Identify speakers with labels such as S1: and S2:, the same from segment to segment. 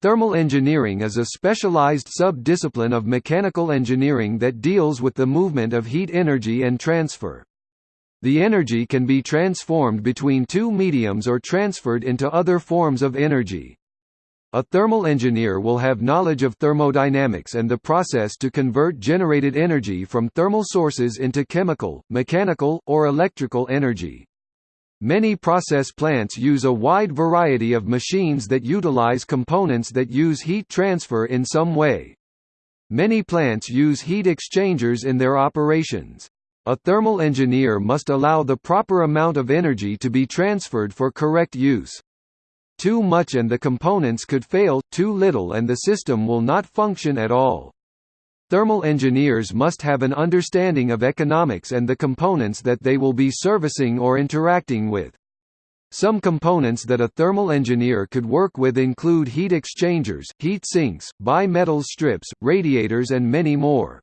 S1: Thermal engineering is a specialized sub-discipline of mechanical engineering that deals with the movement of heat energy and transfer. The energy can be transformed between two mediums or transferred into other forms of energy. A thermal engineer will have knowledge of thermodynamics and the process to convert generated energy from thermal sources into chemical, mechanical, or electrical energy. Many process plants use a wide variety of machines that utilize components that use heat transfer in some way. Many plants use heat exchangers in their operations. A thermal engineer must allow the proper amount of energy to be transferred for correct use. Too much and the components could fail, too little and the system will not function at all. Thermal engineers must have an understanding of economics and the components that they will be servicing or interacting with. Some components that a thermal engineer could work with include heat exchangers, heat sinks, bimetal strips, radiators and many more.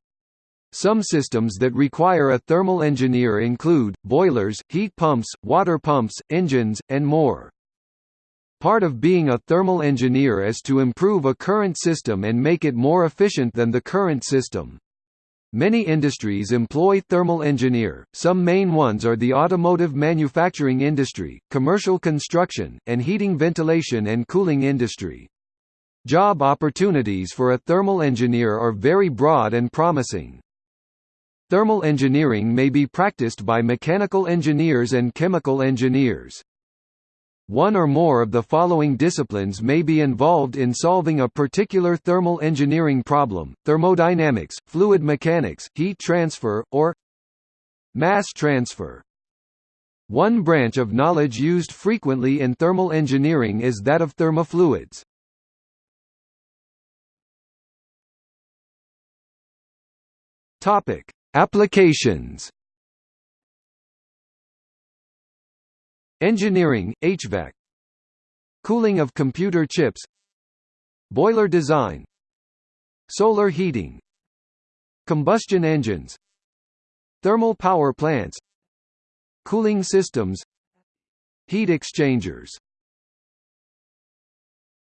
S1: Some systems that require a thermal engineer include, boilers, heat pumps, water pumps, engines, and more. Part of being a thermal engineer is to improve a current system and make it more efficient than the current system. Many industries employ thermal engineer, some main ones are the automotive manufacturing industry, commercial construction, and heating ventilation and cooling industry. Job opportunities for a thermal engineer are very broad and promising. Thermal engineering may be practiced by mechanical engineers and chemical engineers. One or more of the following disciplines may be involved in solving a particular thermal engineering problem, thermodynamics, fluid mechanics, heat transfer, or mass transfer. One branch of knowledge used frequently in thermal engineering is that of thermofluids. Applications Engineering, HVAC Cooling of computer chips. Boiler design. Solar heating. Combustion engines. Thermal power plants. Cooling systems. Heat exchangers